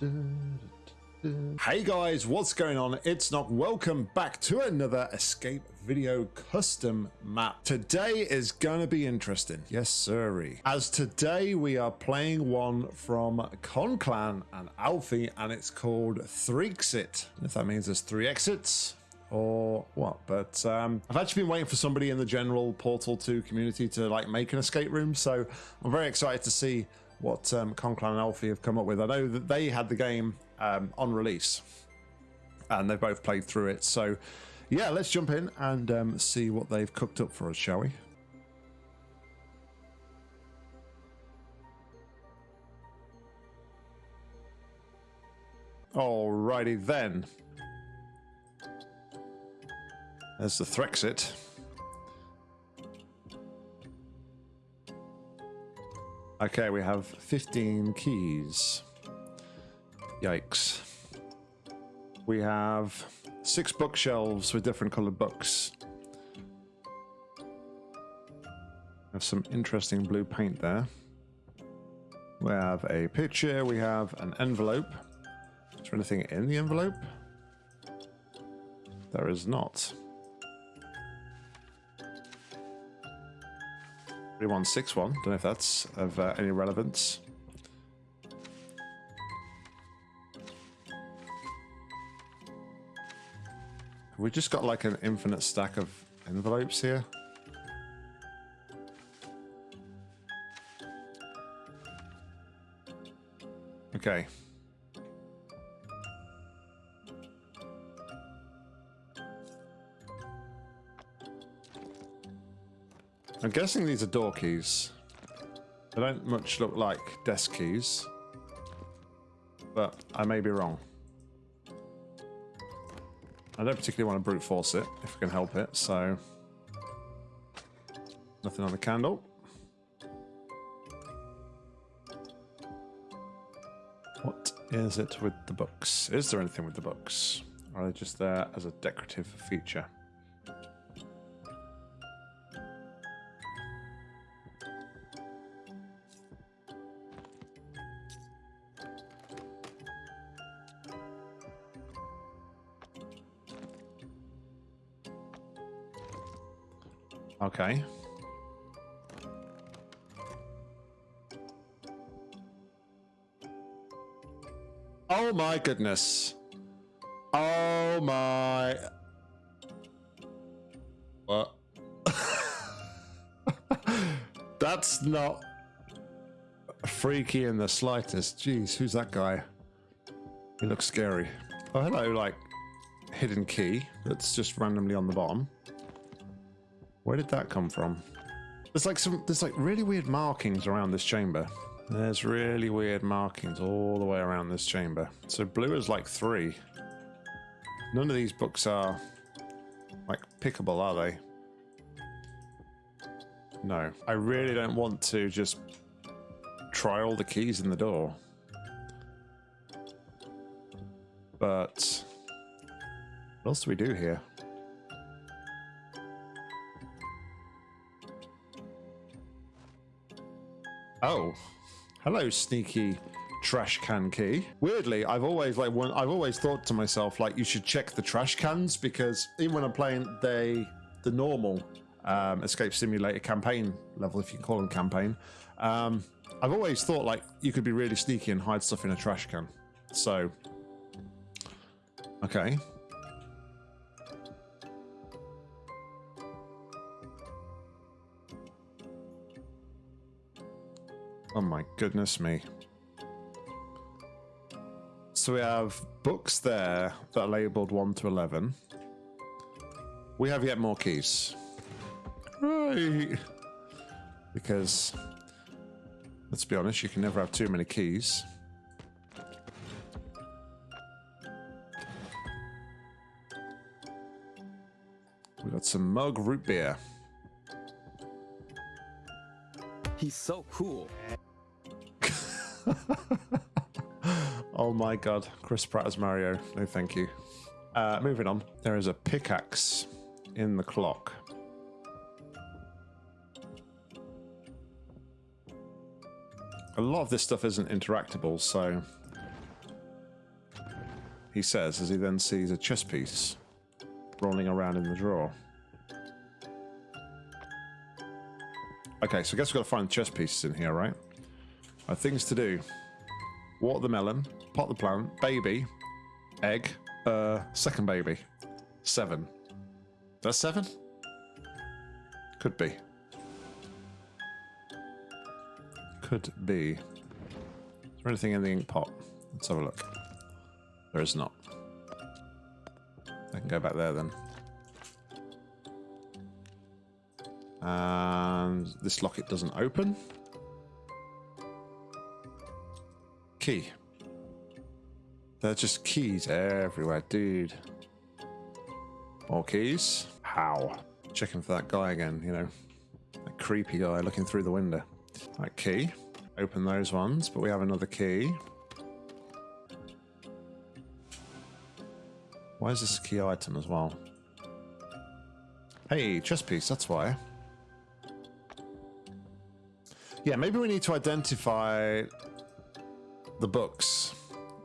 Hey guys, what's going on? It's not welcome back to another Escape Video custom map. Today is gonna be interesting. Yes, sirree. As today we are playing one from Conclan and Alfie and it's called Threexit. If that means there's three exits, or what but um, i've actually been waiting for somebody in the general portal 2 community to like make an escape room so i'm very excited to see what um, Conclan and Alfie have come up with. I know that they had the game um, on release and they've both played through it. So, yeah, let's jump in and um, see what they've cooked up for us, shall we? Alrighty then. There's the Threxit. Okay, we have 15 keys. Yikes. We have six bookshelves with different colored books. Have some interesting blue paint there. We have a picture, we have an envelope. Is there anything in the envelope? There is not. 3161. Don't know if that's of uh, any relevance. We just got like an infinite stack of envelopes here. Okay. I'm guessing these are door keys. They don't much look like desk keys. But I may be wrong. I don't particularly want to brute force it, if I can help it, so... Nothing on the candle. What is it with the books? Is there anything with the books? Or are they just there as a decorative feature? Okay. Oh my goodness. Oh my... What? That's not freaky in the slightest. Jeez, who's that guy? He looks scary. Oh, hello, like, hidden key that's just randomly on the bottom. Where did that come from? There's like some, there's like really weird markings around this chamber. There's really weird markings all the way around this chamber. So blue is like three. None of these books are like pickable, are they? No. I really don't want to just try all the keys in the door. But what else do we do here? Oh, hello, sneaky trash can key. Weirdly, I've always like one. I've always thought to myself like you should check the trash cans because even when I'm playing they the normal um, escape simulator campaign level, if you can call them campaign, um, I've always thought like you could be really sneaky and hide stuff in a trash can. So, okay, Oh my goodness me. So we have books there that are labelled 1 to 11. We have yet more keys. Right. Because, let's be honest, you can never have too many keys. We got some mug root beer. He's so cool. oh my god, Chris Pratt as Mario. No, thank you. Uh, moving on, there is a pickaxe in the clock. A lot of this stuff isn't interactable, so he says as he then sees a chess piece rolling around in the drawer. Okay, so I guess we've got to find chess pieces in here, right? Uh, things to do. Water the melon, pot the plant, baby, egg, uh, second baby. Seven. That's seven? Could be. Could be. Is there anything in the ink pot? Let's have a look. There is not. I can go back there then. And this locket doesn't open. Key. They're just keys everywhere, dude. More keys? How? Checking for that guy again, you know. That creepy guy looking through the window. Right, key. Open those ones, but we have another key. Why is this a key item as well? Hey, chess piece, that's why. Yeah, maybe we need to identify the books.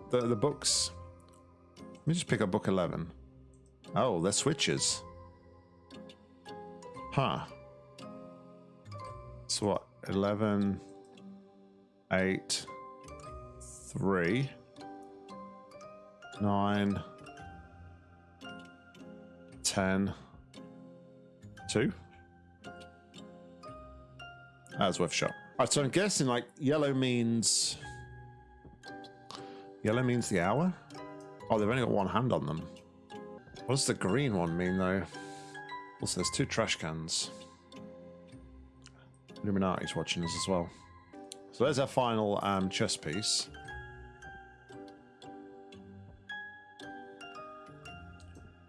The the books. Let me just pick up book 11. Oh, they're switches. Huh. So what? 11, 8, 3, 9, 10, 2. That's worth a shot. Alright, so I'm guessing like yellow means... Yellow means the hour? Oh, they've only got one hand on them. What does the green one mean though? Also, there's two trash cans. Illuminati's watching us as well. So there's our final um, chess piece.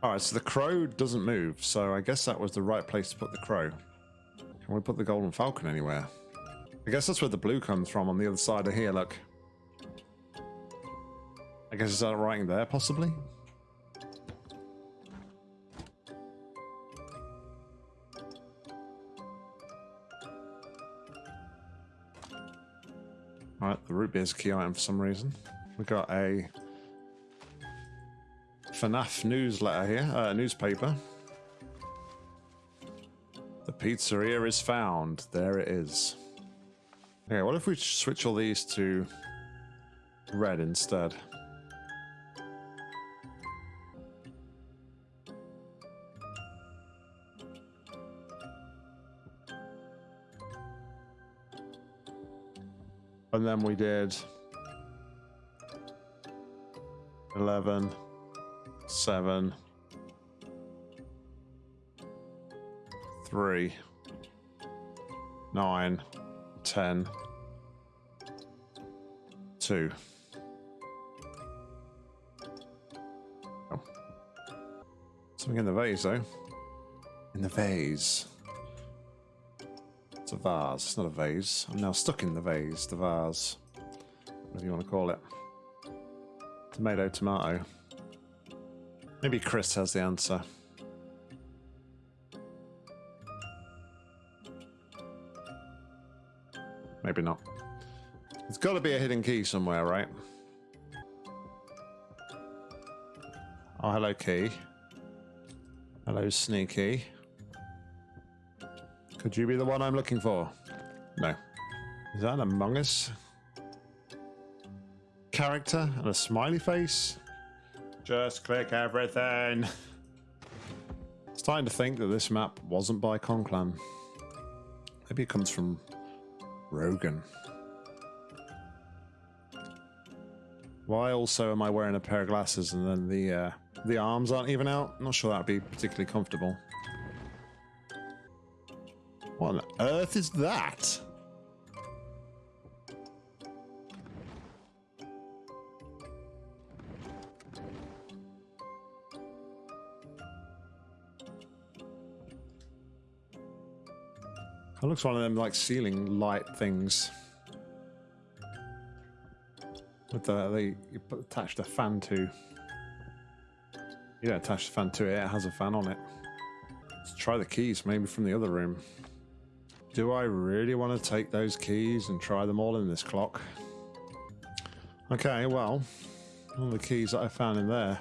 Alright, so the crow doesn't move, so I guess that was the right place to put the crow. Can we put the golden falcon anywhere? I guess that's where the blue comes from on the other side of here, look. I guess that writing there, possibly? Alright, the root beer's a key item for some reason. We got a FNAF newsletter here, uh, newspaper. The pizzeria is found. There it is. Okay, what if we switch all these to red instead? And then we did 11, 7, 3, 9, 10, 2. Oh. Something in the vase, though. In the vase. It's a vase, it's not a vase. I'm now stuck in the vase, the vase. Whatever you want to call it. Tomato, tomato. Maybe Chris has the answer. Maybe not. There's got to be a hidden key somewhere, right? Oh, hello, key. Hello, sneaky. Could you be the one I'm looking for? No. Is that an Among Us character and a smiley face? Just click everything. Starting to think that this map wasn't by Conclan. Maybe it comes from Rogan. Why also am I wearing a pair of glasses and then the uh, the arms aren't even out? I'm not sure that'd be particularly comfortable. What on earth is that? That looks one of them like ceiling light things. With the they attached a fan to. You don't attach the fan to it, it has a fan on it. Let's try the keys, maybe from the other room. Do I really want to take those keys and try them all in this clock? Okay, well, All the keys that I found in there.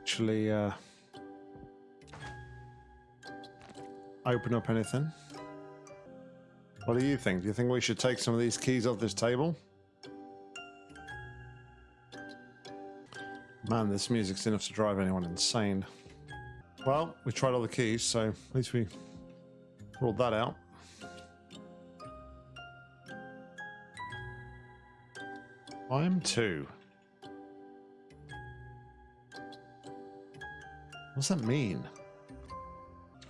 Actually, uh, open up anything. What do you think? Do you think we should take some of these keys off this table? Man, this music's enough to drive anyone insane. Well, we tried all the keys, so at least we ruled that out. I am two. What's that mean?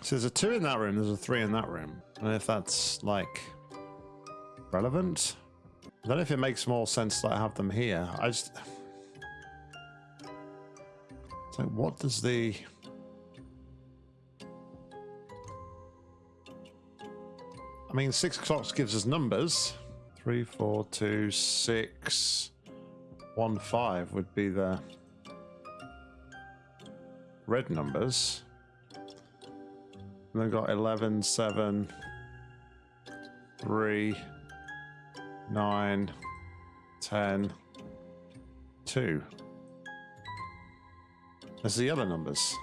So there's a two in that room, there's a three in that room. And if that's like relevant, I don't know if it makes more sense that I have them here. I just. So what does the. I mean, six o'clock gives us numbers. Three, four, two, six, one, five would be the red numbers. And then got 11, 7, 3, 9, 10, 2. There's the other numbers.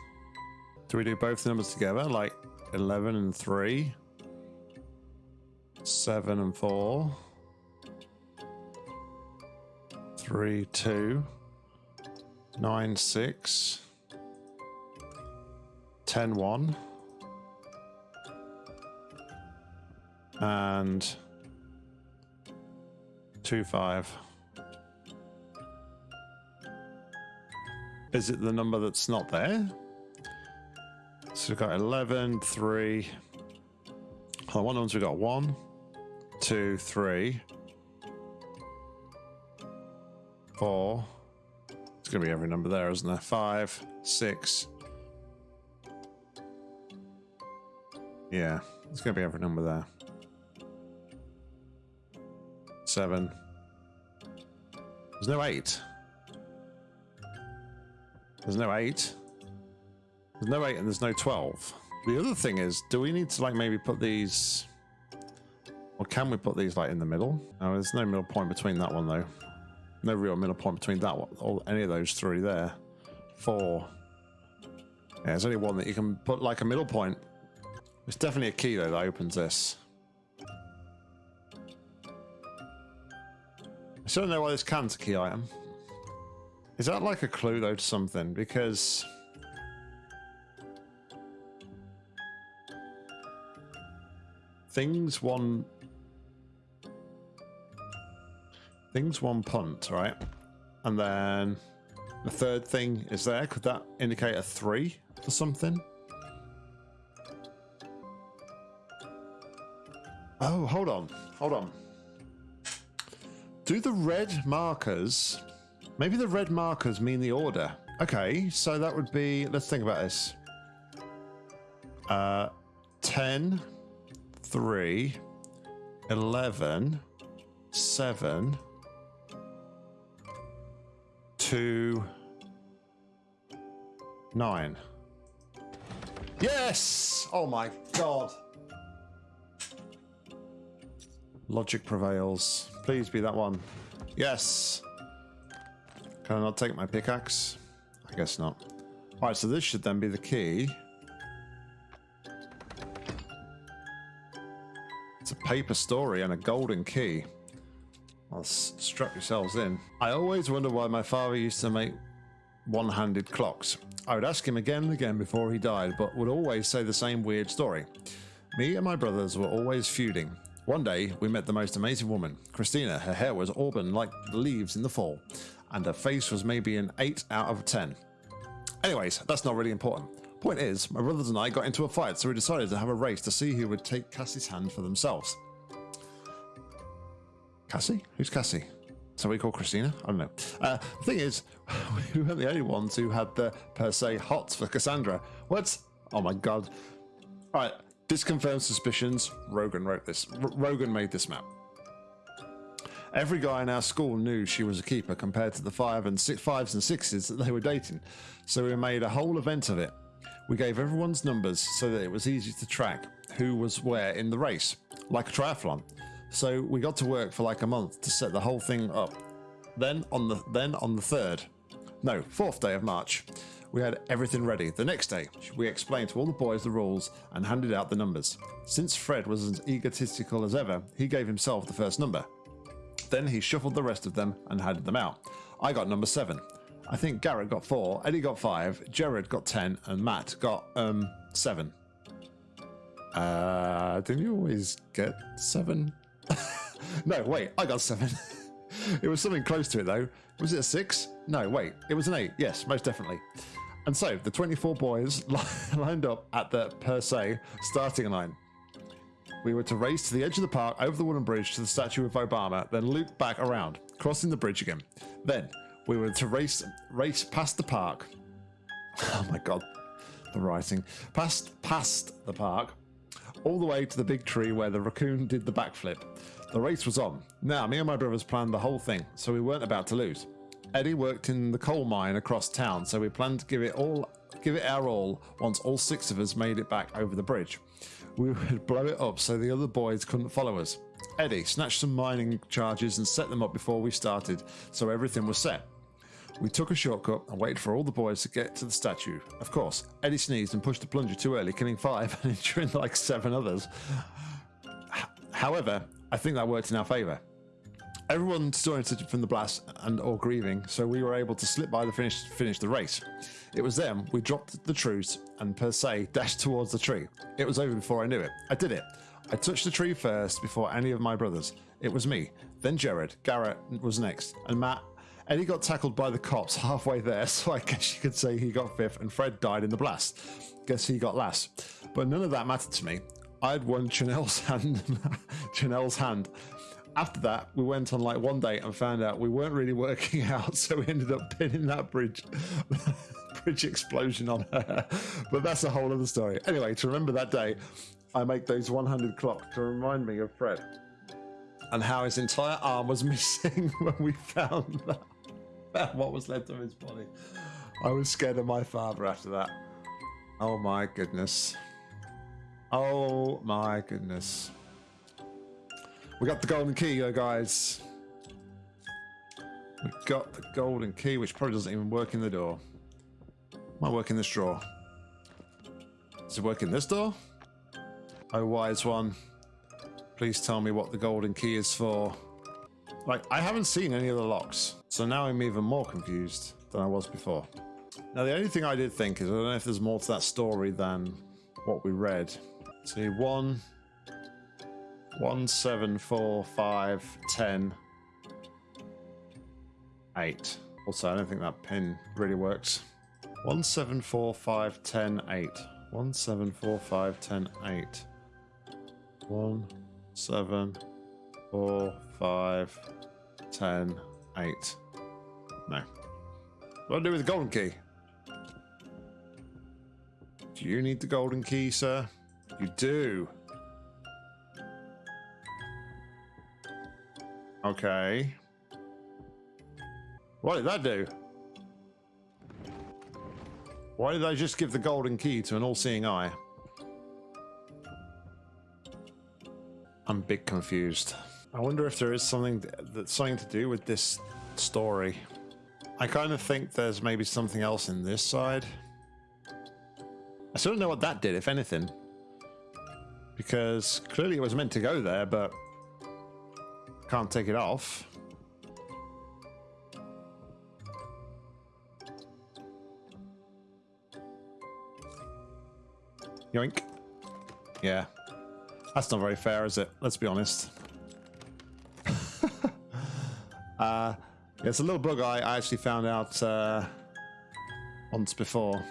Do we do both numbers together? Like 11 and 3? 7 and 4? 3, 2? 9, 6? 10, 1? And 2, 5? Is it the number that's not there? So we've got 11, 3. On one ones we've got 1, 2, 3, 4. It's going to be every number there, isn't there? 5, 6. Yeah, it's going to be every number there. 7. There's no 8. There's no 8. There's no 8 and there's no 12. The other thing is, do we need to like maybe put these... Can we put these like in the middle? No, there's no middle point between that one though. No real middle point between that one or any of those three there. Four. Yeah, there's only one that you can put like a middle point. It's definitely a key though that opens this. I still don't know why this can's a key item. Is that like a clue though to something? Because things one things one punt, right? And then the third thing is there. Could that indicate a three or something? Oh, hold on. Hold on. Do the red markers Maybe the red markers mean the order. Okay, so that would be, let's think about this. Uh, 10, 3, 11, 7, 2, 9. Yes! Oh my god. Logic prevails. Please be that one. Yes. Can I not take my pickaxe? I guess not. Alright, so this should then be the key. It's a paper story and a golden key. I'll strap yourselves in. I always wonder why my father used to make one-handed clocks. I would ask him again and again before he died, but would always say the same weird story. Me and my brothers were always feuding. One day, we met the most amazing woman, Christina. Her hair was auburn like the leaves in the fall and her face was maybe an 8 out of 10. Anyways, that's not really important. Point is, my brothers and I got into a fight, so we decided to have a race to see who would take Cassie's hand for themselves. Cassie? Who's Cassie? So we call Christina? I don't know. Uh, the thing is, we weren't the only ones who had the per se hots for Cassandra. What? Oh my god. Alright, this confirms suspicions. Rogan wrote this. R Rogan made this map. Every guy in our school knew she was a keeper compared to the five and six, fives and sixes that they were dating, so we made a whole event of it. We gave everyone's numbers so that it was easy to track who was where in the race, like a triathlon. So we got to work for like a month to set the whole thing up. Then on the then on the third, no, fourth day of March, we had everything ready. The next day, we explained to all the boys the rules and handed out the numbers. Since Fred was as egotistical as ever, he gave himself the first number. Then he shuffled the rest of them and handed them out. I got number seven. I think Garrett got four, Eddie got five, Jared got ten, and Matt got um seven. Uh, didn't you always get seven? No, wait, I got seven. it was something close to it though. Was it a six? No, wait, it was an eight. Yes, most definitely. And so the 24 boys lined up at the per se starting line. We were to race to the edge of the park, over the wooden bridge to the statue of Obama, then loop back around, crossing the bridge again. Then we were to race race past the park. Oh my god, the writing. Past past the park, all the way to the big tree where the raccoon did the backflip. The race was on. Now, me and my brothers planned the whole thing, so we weren't about to lose. Eddie worked in the coal mine across town, so we planned to give it all give it our all once all six of us made it back over the bridge. We would blow it up so the other boys couldn't follow us. Eddie snatched some mining charges and set them up before we started, so everything was set. We took a shortcut and waited for all the boys to get to the statue. Of course, Eddie sneezed and pushed the plunger too early, killing five and injuring like seven others. However, I think that worked in our favour. Everyone disoriented from the blast and or grieving, so we were able to slip by the finish finish the race. It was then we dropped the truce and per se dashed towards the tree. It was over before I knew it. I did it. I touched the tree first before any of my brothers. It was me. Then Jared. Garrett was next, and Matt. Eddie got tackled by the cops halfway there, so I guess you could say he got fifth, and Fred died in the blast. Guess he got last. But none of that mattered to me. I had won Chanel's hand. Chanel's hand. After that, we went on like one day and found out we weren't really working out, so we ended up pinning that bridge bridge explosion on her. But that's a whole other story. Anyway, to remember that day, I make those 100 clock to remind me of Fred and how his entire arm was missing when we found that, what was left of his body. I was scared of my father after that. Oh my goodness. Oh my goodness. We got the golden key, uh, guys. We got the golden key, which probably doesn't even work in the door. Might work in this drawer. Does it work in this door? Oh, wise one. Please tell me what the golden key is for. Like, I haven't seen any of the locks, so now I'm even more confused than I was before. Now, the only thing I did think is I don't know if there's more to that story than what we read. See, one, one, seven, four, five, ten, eight. Also, I don't think that pin really works. One, seven, four, five, ten, eight. One, seven, four, five, ten, eight. One, seven, four, five, ten, eight. No. What do I do with the golden key? Do you need the golden key, sir? You do. Okay. What did that do? Why did I just give the golden key to an all-seeing eye? I'm a bit confused. I wonder if there is something that's something to do with this story. I kind of think there's maybe something else in this side. I still don't know what that did, if anything. Because clearly it was meant to go there, but can't take it off. Yoink. Yeah. That's not very fair, is it? Let's be honest. uh, it's a little bug I, actually found out uh, once before.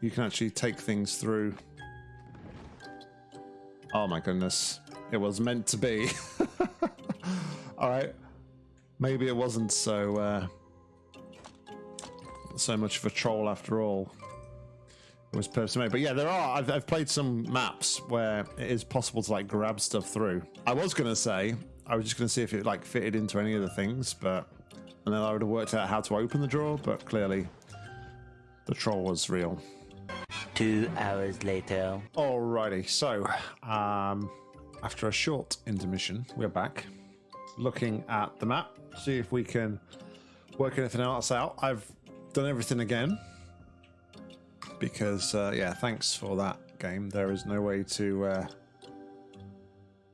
You can actually take things through. Oh my goodness. It was meant to be. Alright. Maybe it wasn't so uh, so much of a troll after all. It was purposely made. But yeah, there are. I've, I've played some maps where it is possible to like grab stuff through. I was gonna say I was just gonna see if it like fitted into any of the things, but and then I would have worked out how to open the drawer. But clearly, the troll was real. Two hours later. Alrighty, so um, after a short intermission, we're back. looking at the map, see if we can work anything else out. I've done everything again because, uh, yeah, thanks for that game. There is no way to uh,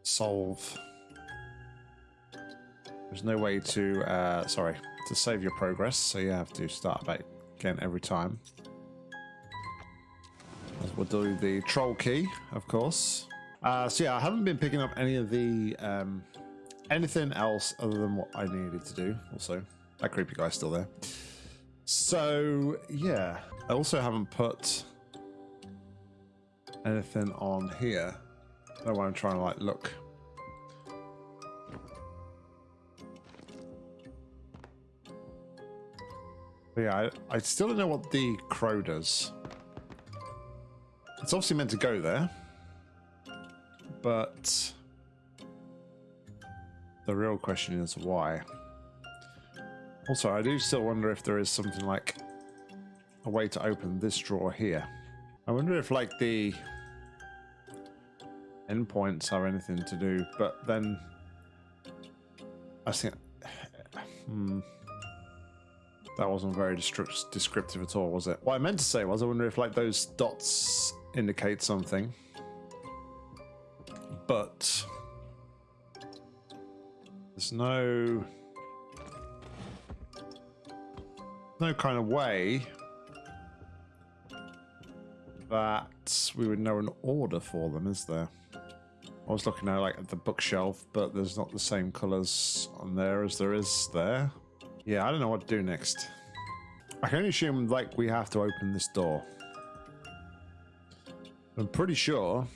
solve. There's no way to, uh, sorry, to save your progress, so you have to start back again every time. We'll do the troll key, of course. Uh, so yeah, I haven't been picking up any of the um, anything else other than what I needed to do. Also, that creepy guy's still there. So yeah, I also haven't put anything on here. I don't know why I'm trying to like look. But yeah, I, I still don't know what the crow does. It's obviously meant to go there, but the real question is why. Also, I do still wonder if there is something like a way to open this drawer here. I wonder if like the endpoints have anything to do, but then I think hmm, that wasn't very descriptive at all, was it? What I meant to say was I wonder if like those dots indicate something, but there's no no kind of way that we would know an order for them, is there? I was looking at like at the bookshelf, but there's not the same colours on there as there is there. Yeah, I don't know what to do next. I can only assume like we have to open this door. I'm pretty sure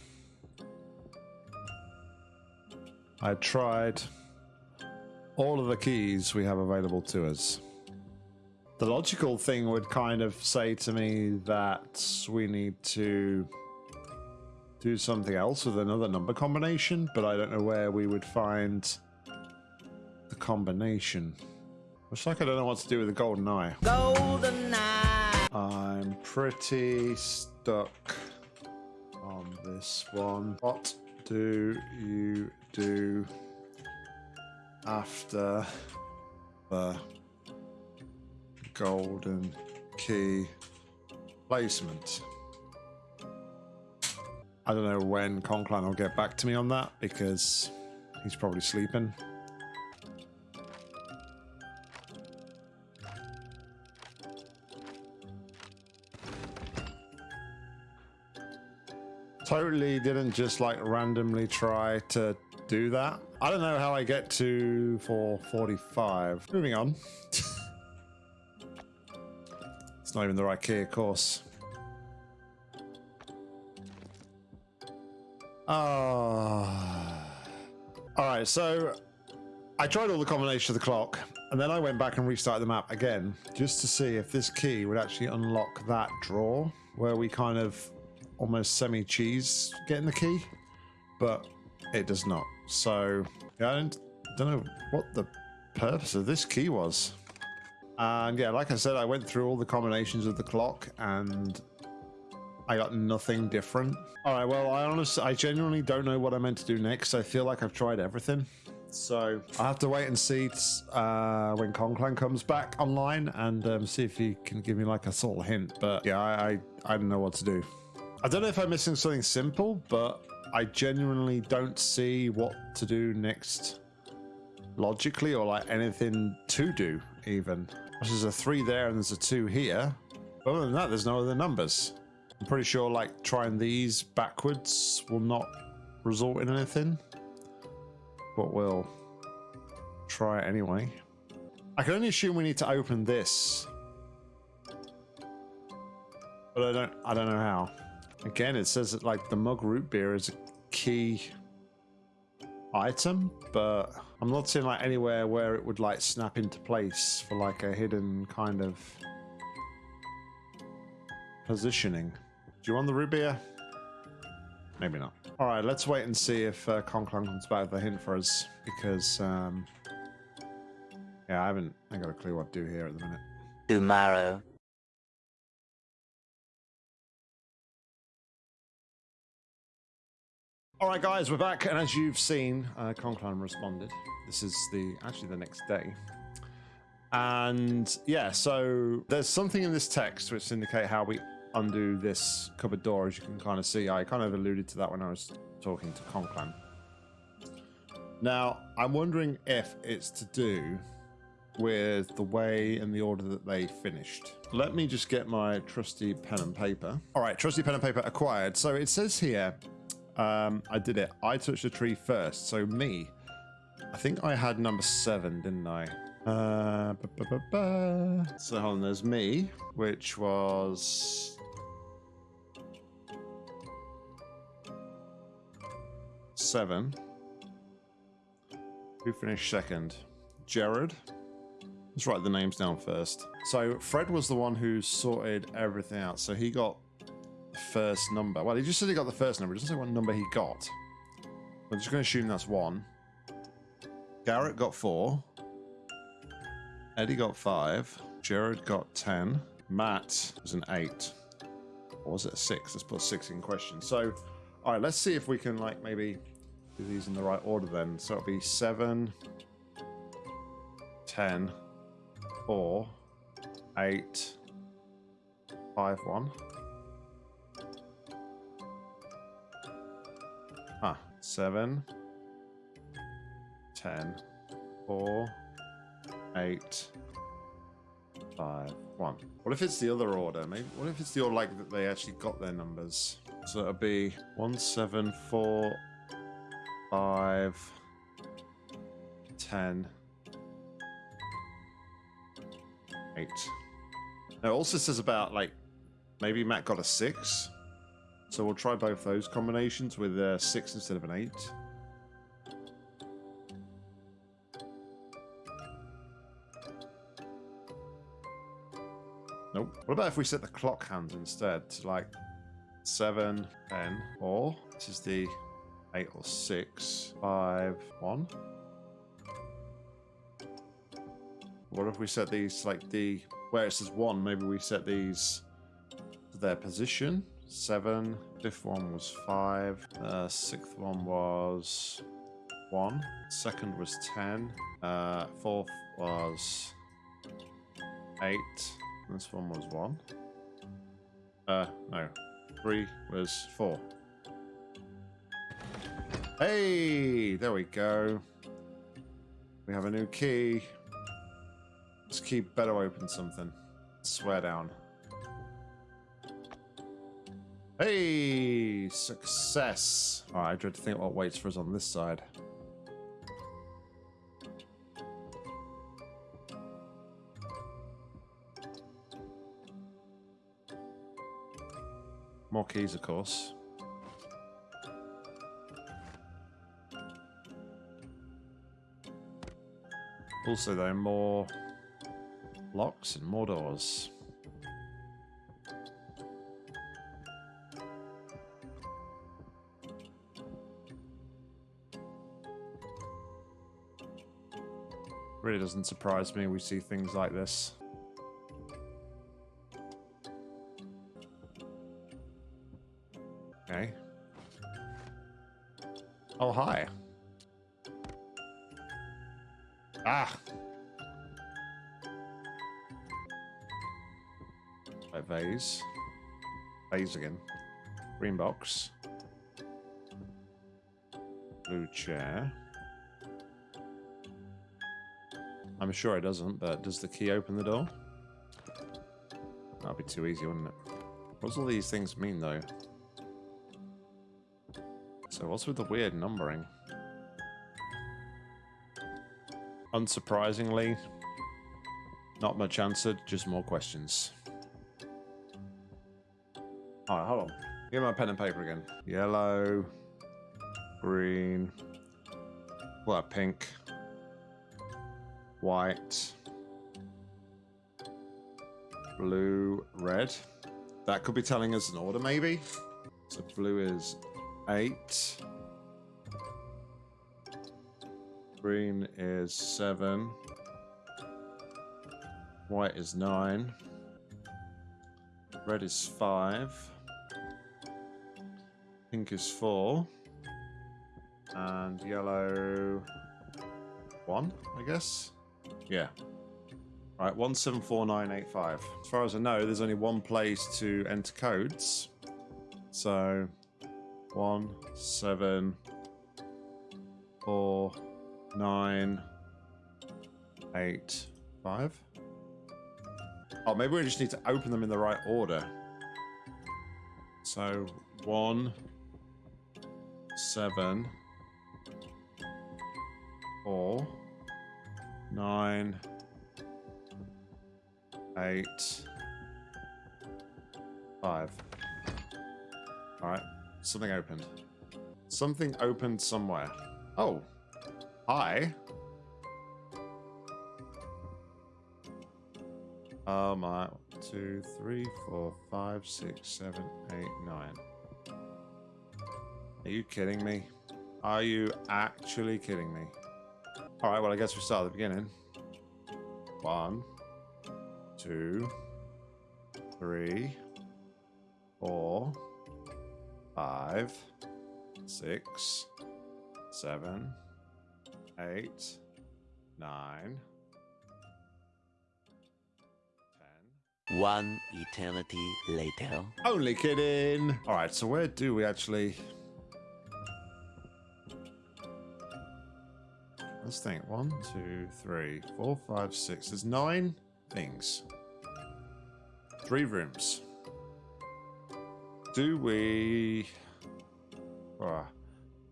I tried all of the keys we have available to us. The logical thing would kind of say to me that we need to do something else with another number combination, but I don't know where we would find the combination. Looks like I don't know what to do with the golden eye. Golden eye! I'm pretty stuck on this one. What do you do after the golden key placement? I don't know when Conclan will get back to me on that because he's probably sleeping. Totally didn't just like randomly try to do that. I don't know how I get to 445. Moving on. it's not even the right key, of course. Ah. All right, so I tried all the combination of the clock, and then I went back and restarted the map again, just to see if this key would actually unlock that drawer, where we kind of almost semi-cheese getting the key, but it does not. So yeah, I don't, don't know what the purpose of this key was. And yeah, like I said, I went through all the combinations of the clock and I got nothing different. All right, well, I honestly, I genuinely don't know what I'm meant to do next. I feel like I've tried everything. So I have to wait and see uh, when Conclan comes back online and um, see if he can give me like a sort of hint. But yeah, I, I, I don't know what to do. I don't know if I'm missing something simple, but I genuinely don't see what to do next logically or like anything to do even. There's a three there and there's a two here. But Other than that, there's no other numbers. I'm pretty sure like trying these backwards will not result in anything. But we'll try it anyway. I can only assume we need to open this. But I don't I don't know how. Again, it says that like the mug root beer is a key item, but I'm not seeing like anywhere where it would like snap into place for like a hidden kind of positioning. Do you want the root beer? Maybe not. All right, let's wait and see if uh, Conclan comes back with a hint for us because, um, yeah, I haven't, I got a clue what to do here at the minute. Tomorrow. All right, guys, we're back, and as you've seen, uh, Conclan responded This is the actually the next day. And yeah, so there's something in this text which indicate how we undo this cupboard door, as you can kind of see. I kind of alluded to that when I was talking to Conclan. Now, I'm wondering if it's to do with the way and the order that they finished. Let me just get my trusty pen and paper. All right, trusty pen and paper acquired. So it says here, um, I did it. I touched the tree first. So me, I think I had number seven, didn't I? Uh, ba, ba, ba. So hold on, there's me, which was seven. Who finished second? Jared. Let's write the names down first. So Fred was the one who sorted everything out. So he got first number. Well, he just said he got the first number. He doesn't say what number he got. I'm just going to assume that's one. Garrett got four. Eddie got five. Jared got ten. Matt was an eight. Or was it a six? Let's put six in question. So, all right, let's see if we can like maybe do these in the right order then. So it'll be seven, ten, four, eight, five, one. Seven, ten, four, eight, five, one. What if it's the other order? Maybe. What if it's the order like that they actually got their numbers? So it'll be one, seven, four, five, ten, eight. Now it also says about like maybe Matt got a six. So we'll try both those combinations with a six instead of an eight. Nope. What about if we set the clock hands instead to like seven, ten, or this is the eight or six, five, one. What if we set these like the where it says one? Maybe we set these to their position. Seven. Fifth one was five. Uh, sixth one was one. Second was ten. Uh, fourth was eight. This one was one. Uh, no. Three was four. Hey, there we go. We have a new key. This key better open something. Swear down. Hey, success. I dread to think what waits for us on this side. More keys, of course. Also, though, more locks and more doors. Really doesn't surprise me we see things like this. Okay. Oh, hi. Ah! Right, vase. Vase again. Green box. Blue chair. I'm sure it doesn't, but does the key open the door? That'd be too easy, wouldn't it? What do all these things mean, though? So what's with the weird numbering? Unsurprisingly, not much answered, just more questions. Alright, hold on. Give my pen and paper again. Yellow, green, what, pink, white, blue, red. That could be telling us an order, maybe? So blue is eight. Green is seven. White is nine. Red is five. Pink is four. And yellow, one, I guess. Yeah. Right, 174985. As far as I know, there's only one place to enter codes. So, one seven four nine eight five. Oh, maybe we just need to open them in the right order. So one, seven, four, nine, eight, five. All right, something opened. Something opened somewhere. Oh, hi. Oh my, two, three, four, five, six, seven, eight, nine. Are you kidding me? Are you actually kidding me? All right, well, I guess we start at the beginning. One, two, three, four, five, six, seven, eight, nine, ten. One eternity later. Only kidding. All right, so where do we actually? Let's think. One, two, three, four, five, six. There's nine things. Three rooms. Do we? Ah,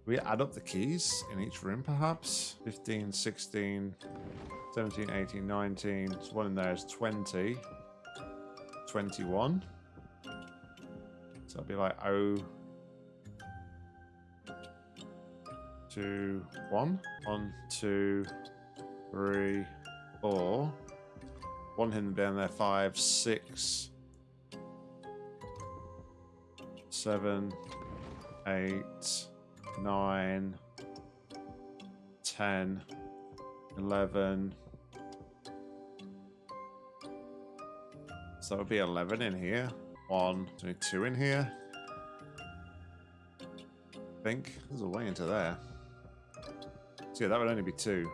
we add up the keys in each room, perhaps? 15, 16, 17, 18, 19. There's one in there is 20. 21. So it'll be like oh two one. One, two, three, four. One hidden down there, five, six, seven, eight, nine, ten, eleven. So that would be 11 in here. One, two in here. I think there's a way into there. So yeah, that would only be two.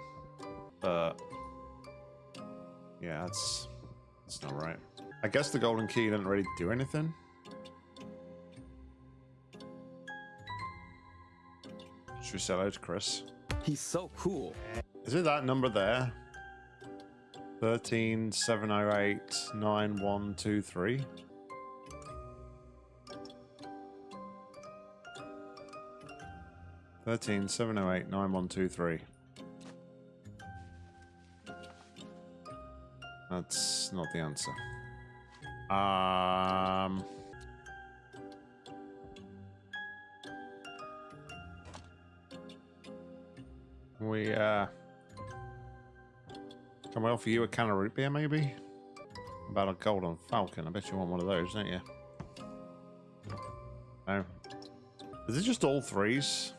But yeah, that's that's not right. I guess the golden key didn't really do anything. Should we sell out to Chris? He's so cool. Is it that number there? Thirteen seven oh eight nine one two three. Thirteen seven oh eight nine one two three. That's not the answer. Um. We uh. Can we offer you a can of root beer, maybe? About a golden falcon. I bet you want one of those, don't you? No. Is it just all threes?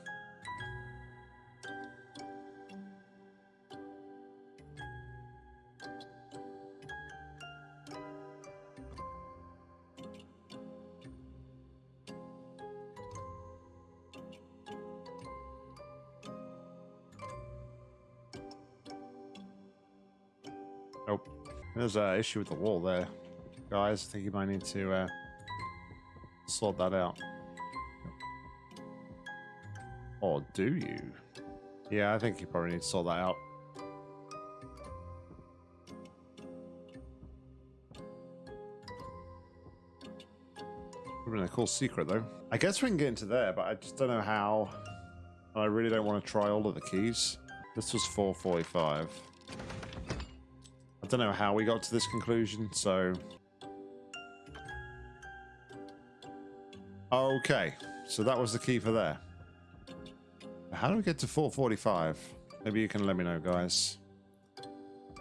There's an issue with the wall there. Guys, I think you might need to uh, sort that out. Or do you? Yeah, I think you probably need to sort that out. Would have been a cool secret, though. I guess we can get into there, but I just don't know how. I really don't want to try all of the keys. This was 445. I don't know how we got to this conclusion, so... Okay, so that was the key for there. How do we get to 445? Maybe you can let me know, guys.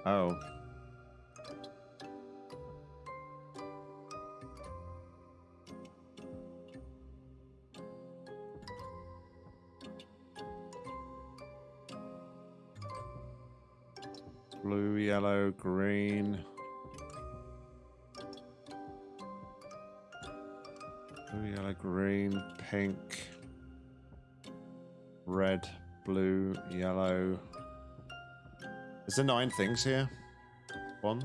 Oh. Green. Yellow, green, pink. Red, blue, yellow. Is there nine things here? One,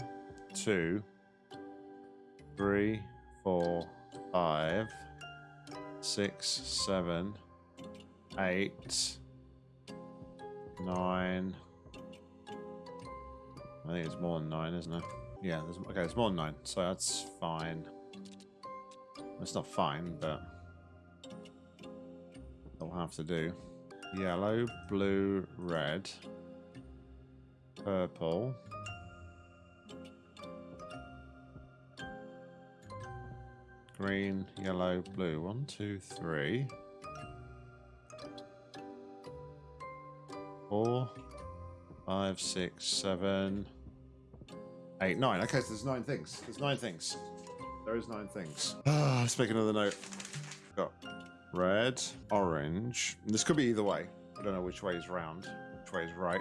two, three, four, five, six, seven, eight, nine. I think it's more than nine, isn't it? Yeah, okay, it's more than nine, so that's fine. It's not fine, but they'll have to do. Yellow, blue, red, purple. Green, yellow, blue. One, two, three. Four, five, six, seven, eight, nine. Okay, so there's nine things. There's nine things. There is nine things. Ah, let's make another note. Got red, orange. This could be either way. I don't know which way is round, which way is right.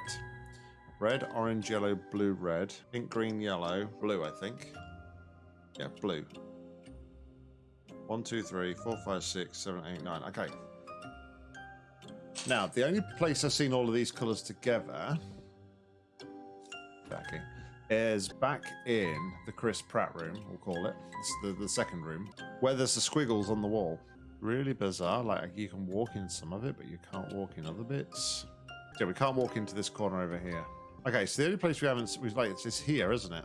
Red, orange, yellow, blue, red. Pink, green, yellow, blue, I think. Yeah, blue. One, two, three, four, five, six, seven, eight, nine. Okay. Now, the only place I've seen all of these colours together, Jackie, is back in the Chris Pratt room, we'll call it. It's the, the second room, where there's the squiggles on the wall. Really bizarre. Like, you can walk in some of it, but you can't walk in other bits. Yeah, we can't walk into this corner over here. Okay, so the only place we haven't... We've, like, it's here, isn't it?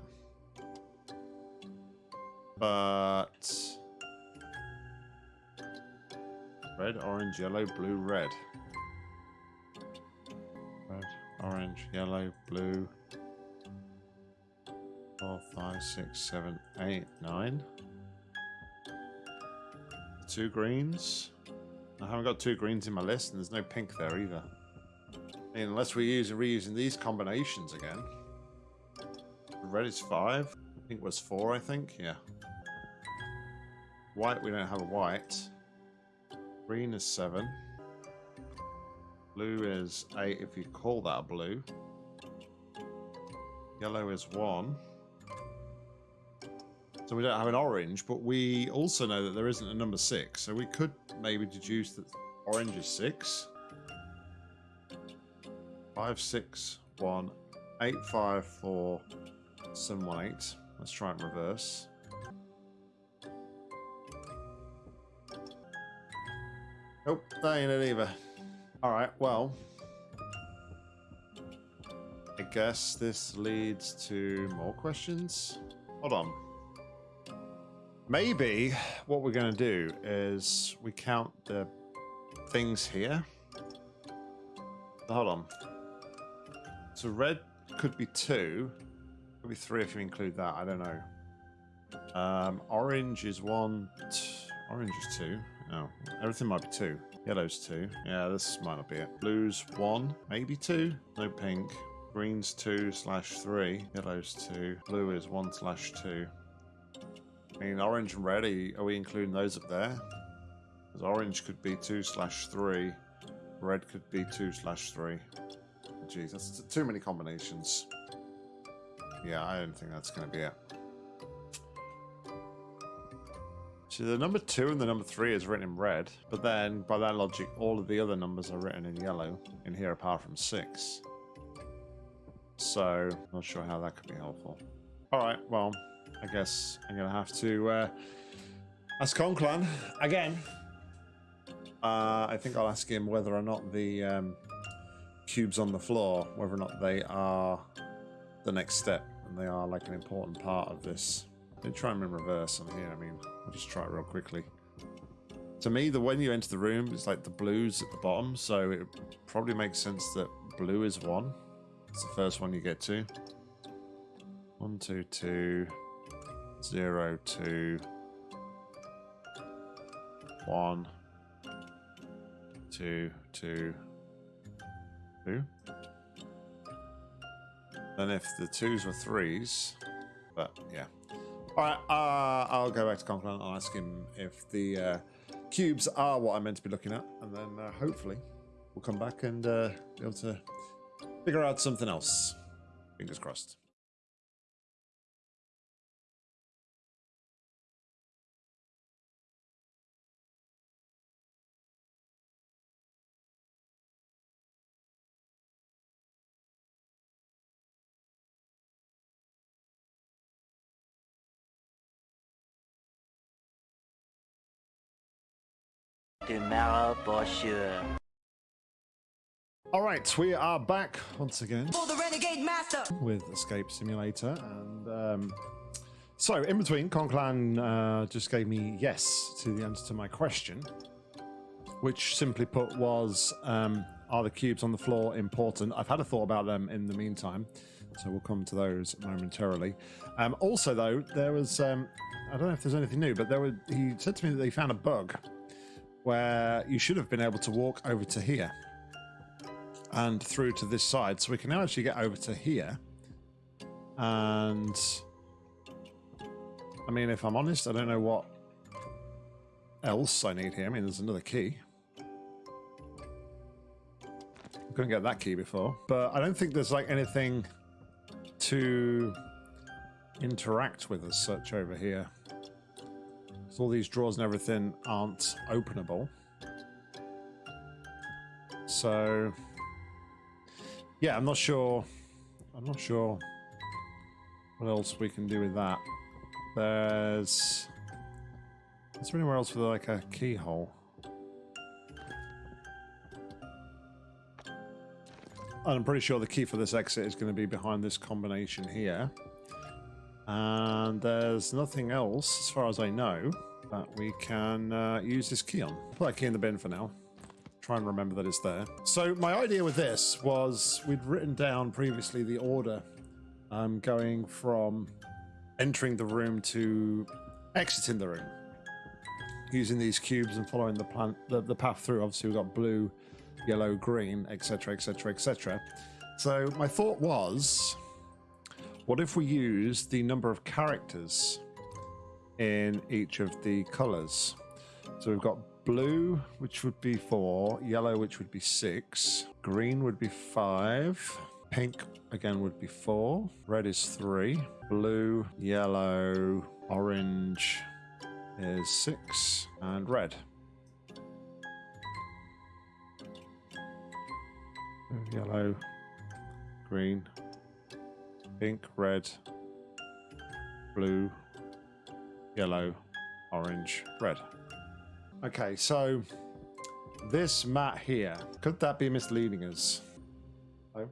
But... Red, orange, yellow, blue, red. Red, orange, yellow, blue. Four, five, six, seven, eight, nine. Two greens. I haven't got two greens in my list, and there's no pink there either. I mean, unless we're using reusing these combinations again. Red is five. Pink was four, I think. Yeah. White, we don't have a white. Green is seven. Blue is eight, if you call that blue. Yellow is one. So we don't have an orange, but we also know that there isn't a number six. So we could maybe deduce that orange is six. Five, six, one, eight, five, four, seven, one, eight. Let's try it in reverse. Nope, that ain't it either. Alright, well. I guess this leads to more questions. Hold on. Maybe what we're going to do is we count the things here. Hold on. So red could be two. Could be three if you include that. I don't know. Um, orange is one. orange is two. Oh, everything might be two. Yellow's two. Yeah, this might not be it. Blue's one, maybe two. No pink. Green's two slash three. Yellow's two. Blue is one slash two. I mean, orange and red, are, are we including those up there? Because orange could be two slash three. Red could be two slash three. Jeez, that's too many combinations. Yeah, I don't think that's going to be it. So the number two and the number three is written in red, but then by that logic, all of the other numbers are written in yellow in here apart from six. So, not sure how that could be helpful. All right, well, I guess I'm going to have to uh, ask Conclan again. Uh, I think I'll ask him whether or not the um, cubes on the floor, whether or not they are the next step and they are like an important part of this. Let me try them in reverse on here. I mean, I'll just try it real quickly. To me, the when you enter the room, it's like the blues at the bottom, so it probably makes sense that blue is one. It's the first one you get to. One, two, two, zero, two, one, two, two, two. Then if the twos were threes, but yeah. All right, uh, I'll go back to Conklin. I'll ask him if the uh, cubes are what I'm meant to be looking at, and then uh, hopefully we'll come back and uh, be able to figure out something else. Fingers crossed. Tomorrow for sure. All right, we are back once again For the Renegade Master! with Escape Simulator, and um, so in between, Conclan uh, just gave me yes to the answer to my question, which simply put was, um, are the cubes on the floor important? I've had a thought about them in the meantime, so we'll come to those momentarily. Um, also, though, there was um, I don't know if there's anything new, but there were he said to me that they found a bug where you should have been able to walk over to here and through to this side. So we can now actually get over to here. And I mean, if I'm honest, I don't know what else I need here. I mean, there's another key. I couldn't get that key before, but I don't think there's like anything to interact with as such over here. So all these drawers and everything aren't openable. So yeah, I'm not sure. I'm not sure what else we can do with that. There's. Is there anywhere else with like a keyhole? And I'm pretty sure the key for this exit is going to be behind this combination here. And there's nothing else, as far as I know, that we can uh, use this key on. Put that key in the bin for now try and remember that it's there. So my idea with this was we'd written down previously the order um, going from entering the room to exiting the room using these cubes and following the the, the path through. Obviously we've got blue, yellow, green, etc, etc, etc. So my thought was, what if we use the number of characters in each of the colors? So we've got blue, which would be four, yellow, which would be six, green would be five, pink again would be four, red is three, blue, yellow, orange is six, and red. Yellow, green, pink, red, blue, yellow, orange, red. Okay, so this mat here, could that be misleading us? Oh.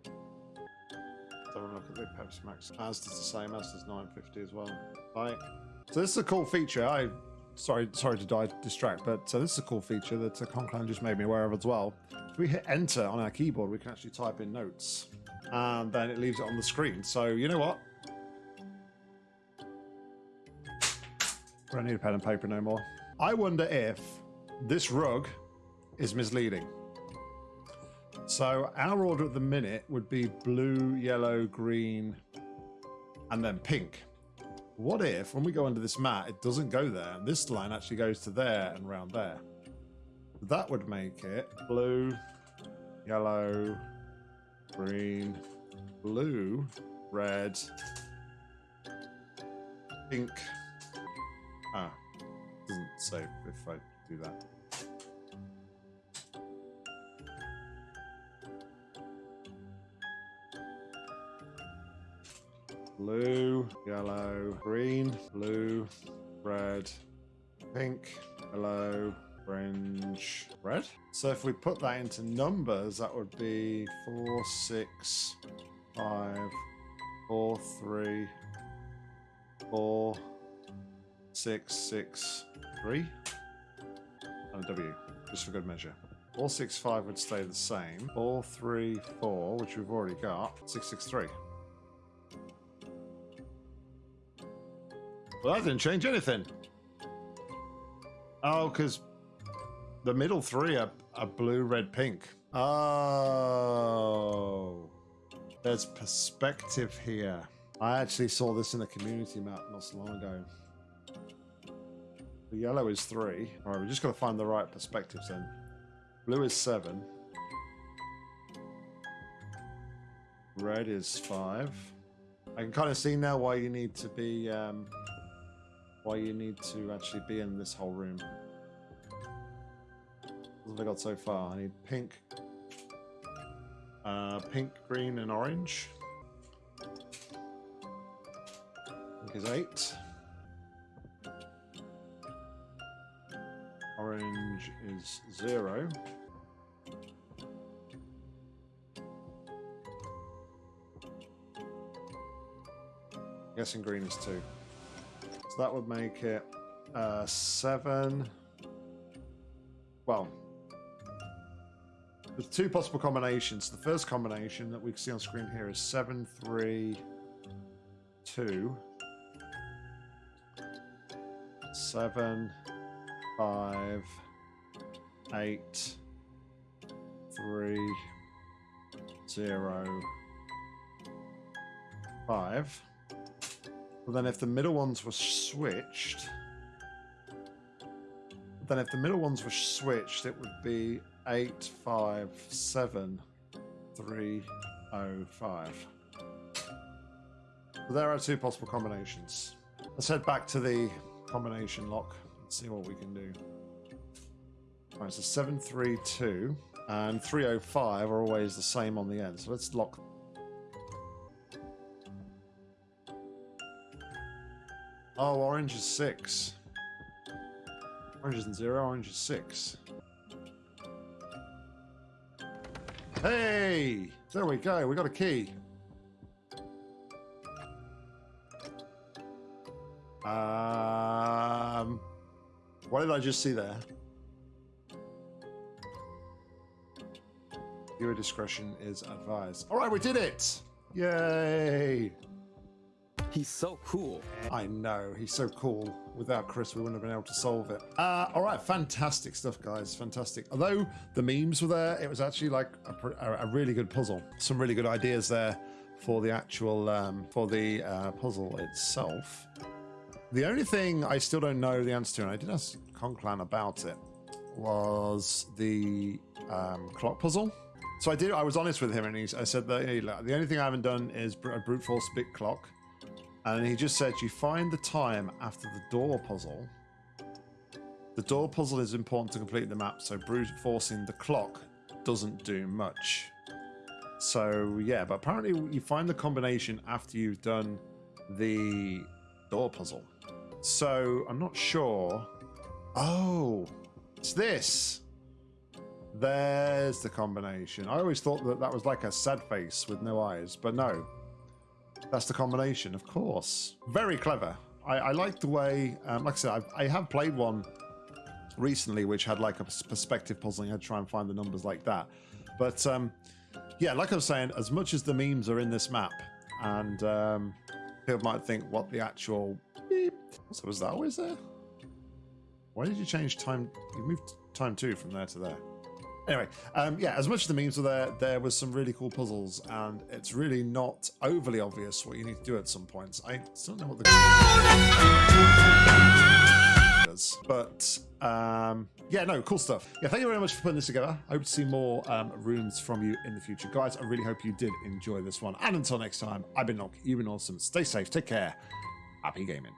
Have a look at the Pepsi Max. As does the same, as does 950 as well. Right. So this is a cool feature. I sorry sorry to die distract, but so this is a cool feature that uh, Conclan just made me aware of as well. If we hit enter on our keyboard, we can actually type in notes. And then it leaves it on the screen. So you know what? We don't need a pen and paper no more. I wonder if this rug is misleading. So our order at the minute would be blue, yellow, green, and then pink. What if, when we go under this mat, it doesn't go there, this line actually goes to there and round there? That would make it blue, yellow, green, blue, red, pink. Ah, doesn't say if I do that. Blue, yellow, green, blue, red, pink, yellow, orange, red. So if we put that into numbers, that would be four, six, five, four, three, four, six, six, three, and a W, just for good measure. Four, six, five would stay the same. Four, three, four, which we've already got. Six, six, three. Well, that didn't change anything. Oh, because the middle three are, are blue, red, pink. Oh. There's perspective here. I actually saw this in a community map not so long ago. The yellow is three. All right, we just got to find the right perspectives then. Blue is seven. Red is five. I can kind of see now why you need to be um, why you need to actually be in this whole room. What have I got so far? I need pink, uh, pink, green, and orange. Pink is eight. Orange is zero. guessing green is two. So that would make it uh, seven. Well, there's two possible combinations. The first combination that we can see on screen here is seven, three, two, seven, five, eight, three, zero, five. But then if the middle ones were switched, then if the middle ones were switched, it would be eight, five, seven, three, oh, five. There are two possible combinations. Let's head back to the combination lock and see what we can do. All right, so 732 and 305 are always the same on the end. So let's lock Oh, orange is six. Orange isn't zero, orange is six. Hey! There we go, we got a key. Um, what did I just see there? Viewer discretion is advised. All right, we did it! Yay! He's so cool. I know, he's so cool. Without Chris, we wouldn't have been able to solve it. Uh, all right, fantastic stuff, guys. Fantastic. Although the memes were there, it was actually like a, a really good puzzle. Some really good ideas there for the actual, um, for the uh, puzzle itself. The only thing I still don't know the answer to, and I did ask Conclan about it, was the um, clock puzzle. So I did. I was honest with him, and he, I said that hey, the only thing I haven't done is a brute force bit clock. And he just said you find the time after the door puzzle. The door puzzle is important to complete the map, so brute forcing the clock doesn't do much. So yeah, but apparently you find the combination after you've done the door puzzle. So I'm not sure. Oh, it's this. There's the combination. I always thought that that was like a sad face with no eyes, but no. That's the combination, of course. Very clever. I, I like the way, um, like I said, I've, I have played one recently which had like a perspective puzzling. I had to try and find the numbers like that. But um, yeah, like I was saying, as much as the memes are in this map, and um, people might think what the actual beep. So was that always there? Why did you change time? You moved time two from there to there. Anyway, um, yeah, as much as the memes were there, there was some really cool puzzles, and it's really not overly obvious what you need to do at some points. I still don't know what the is, but um, yeah, no, cool stuff. Yeah, thank you very much for putting this together. I hope to see more um, rooms from you in the future, guys. I really hope you did enjoy this one. And until next time, I've been Nock, you've been awesome. Stay safe, take care, happy gaming.